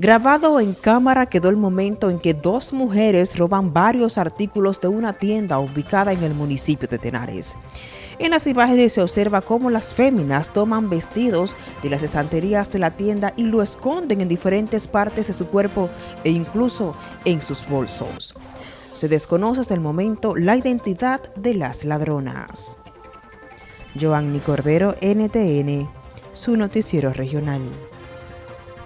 Grabado en cámara quedó el momento en que dos mujeres roban varios artículos de una tienda ubicada en el municipio de Tenares. En las imágenes se observa cómo las féminas toman vestidos de las estanterías de la tienda y lo esconden en diferentes partes de su cuerpo e incluso en sus bolsos. Se desconoce hasta el momento la identidad de las ladronas. Joanny Cordero, NTN, su noticiero regional.